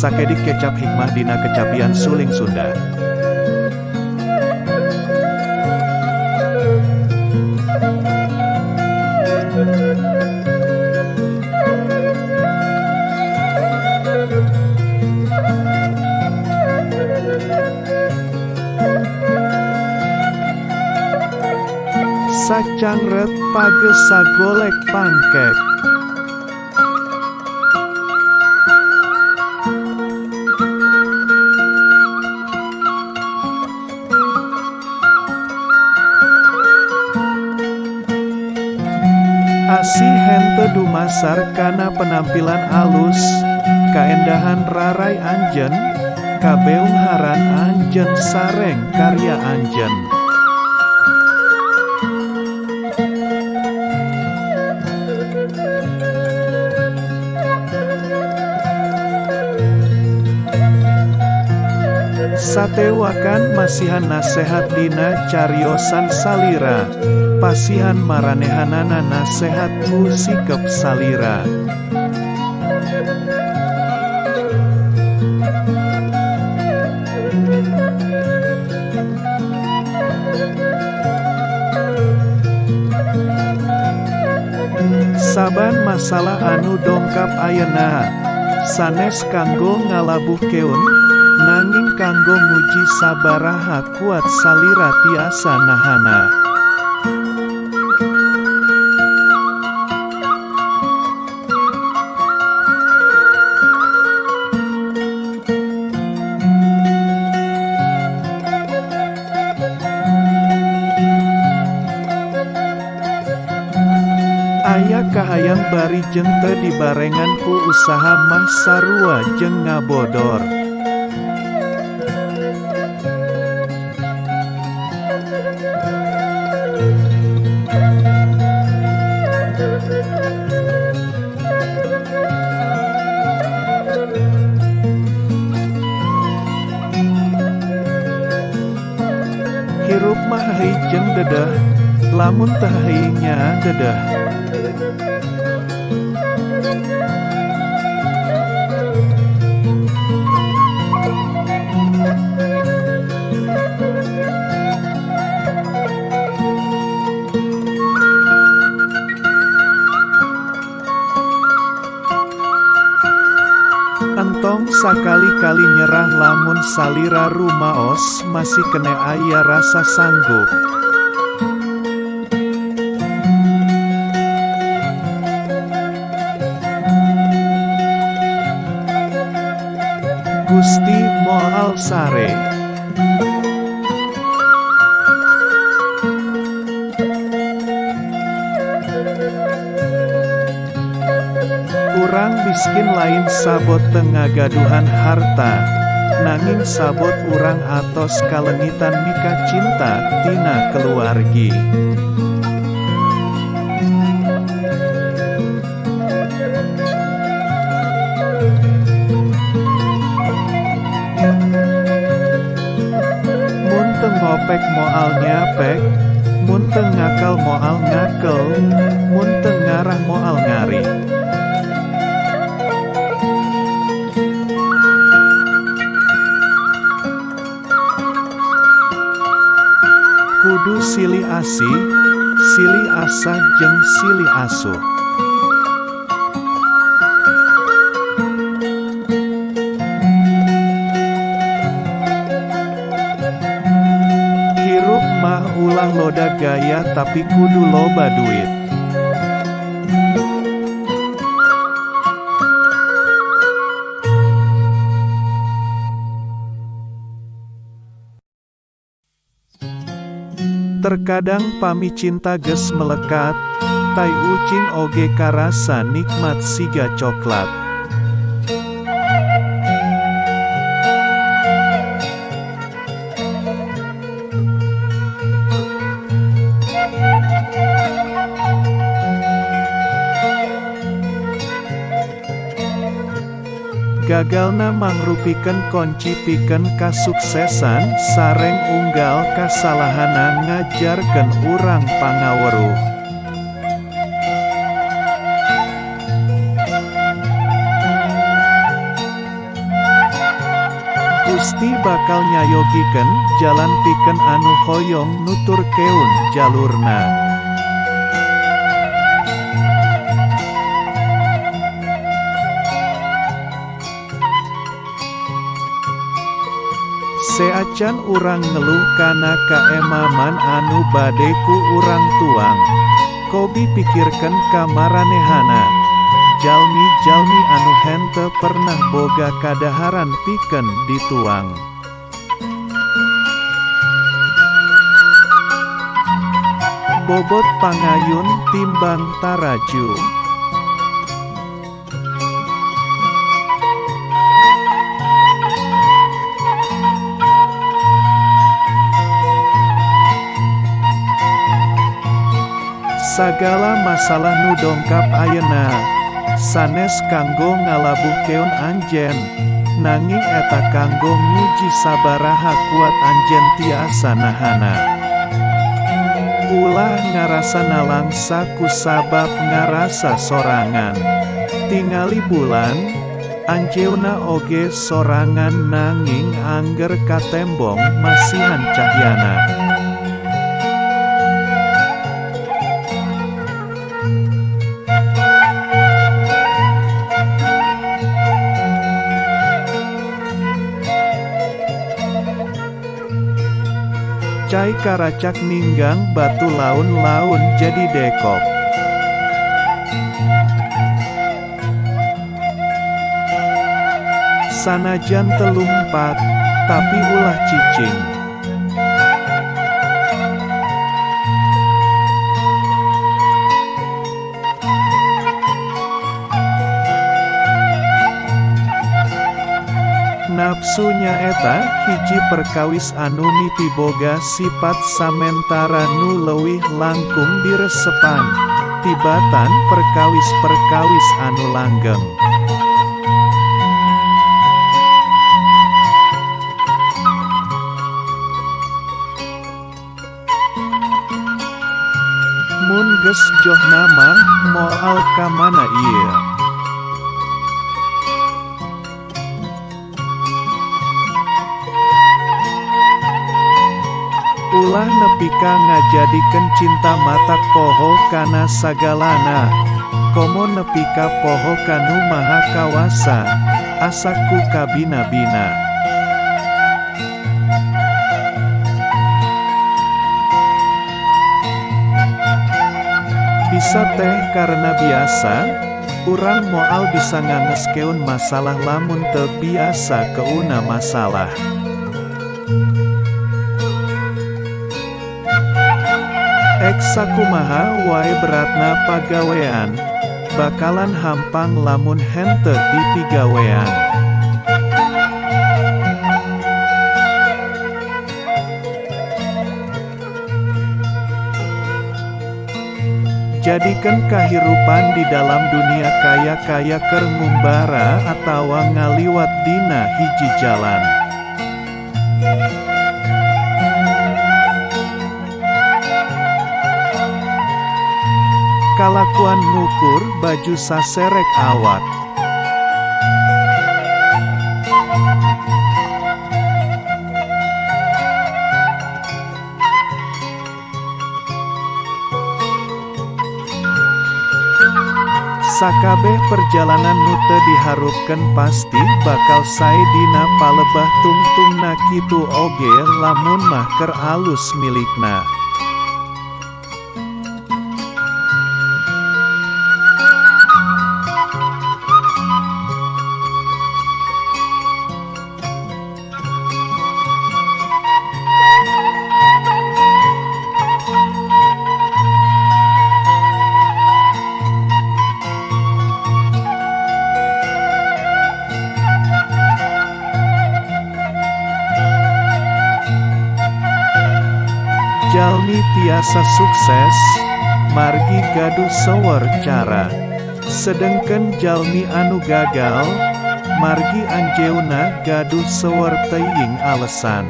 sakedik kecap hikmah dina kecapian suling Sunda. Sacangret pagesa golek pangkek Asi hente dumasar kana penampilan alus, kaendahan rarai anjen, kabeungharan anjen sareng karya anjen. Satewakan masihan nasehat dina cariosan salira Pasihan maranehanana nasehat ku sikep salira. Saban masalah anu dongkap ayana sanes kanggo ngalabuh keun nanging kanggo nguji sabaraha kuat salira tiasa nahana Aya kahayang bari jente dibarengan ku usaha mah sarua jeung ngabodor. Hirup mah hei jeung dedah lamun teh heuingnya dedah Entong sakali-kali nyerah lamun salira rumaos masih kena aya rasa sanggup. Gusti Moal Sare. Urang miskin lain sabot tengagaduhan harta nanging sabot urang atos kalengitan mika cinta tina keluargi Ngopek moal nyapek Mun teu ngakal moal ngakel Mun teu ngarah moal ngari. Kudu silih asih, silih asa jeung silih asuh ulah loda gaya tapi kudu loba duit Terkadang pami cinta ges melekat, tai ucing oge karasa nikmat siga coklat. Gagalna mangrupikeun konci pikeun kasuksesan sareng unggal kasalahana ngajarkeun urang pangaweruh. pasti bakal nyayogiken jalan piken anu hoyong nutur keun jalurna. Seacan urang ngeluh kana kaemaman anu badeku urang tuang. Kobi pikirkan kamaranehana. Jalmi-jalmi anu hente pernah boga kadaharan piken dituang. Bobot pangayun timbang taraju. Sagala masalah nu dongkap ayeuna. Sanes kanggo ngalabuh keun anjen nanging eta kanggo nguji sabaraha kuat anjen tiasa nahana ulah ngarasana langsa ku sabab ngarasa sorangan. Tingali bulan Anjeuna oge sorangan nanging angger katembong masihan cahyana Cai karacak ninggang batu laun-laun jadi dekop. Sanajan telumpat, tapi ulah cicing. Nafsunya eta hiji perkawis anu miti boga sifat samentara nu leuwih langkung diresepan. Tibatan perkawis-perkawis anu langgeng. Mun joh nama moal kamana ieu Ulah nepika ngajadikan cinta mata poho kana sagalana. Komo nepika poho kanu maha kawasa. Asaku kabina-bina. Bisa teh karena biasa Urang moal bisa ngangeskeun masalah lamun teu biasa keuna masalah Eksakumaha wae beratna pagawean bakalan hampang lamun hente di pigawean Jadikan kahirupan di dalam dunia kaya-kaya keur ngumbara atawa ngaliwat dina hiji jalan. Kalakuan ngukur baju saserek awak. Sakabeh perjalanan nute diharupkan pasti bakal sae dina palebah tungtungna kitu oge lamun mah ker alus milikna. Tiasa sukses, margi gaduh sewer cara. Sedengken jalmi anu gagal, margi anjeuna gaduh sewer teuing alesan.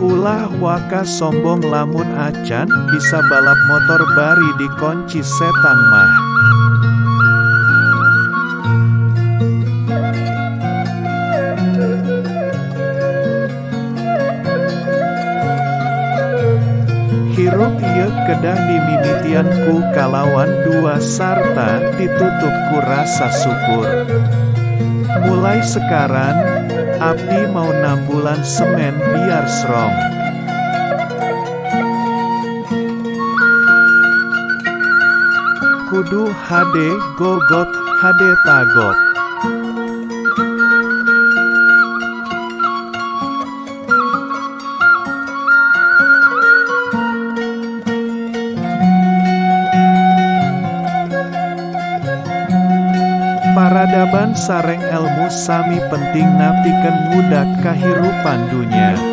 Ulah Waka sombong lamun acan bisa balap motor bari di kunci setang mah. Hirup ieu kedah dimimitian ku kalawan dua sarta ditutup ku rasa syukur. Mulai sekarang, Abdi mau nambulan semen biar serong. Kudu HD gogot HD tagok. Paradaban sareng ilmu sami penting napiken budak kahirupan dunia.